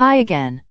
Hi again.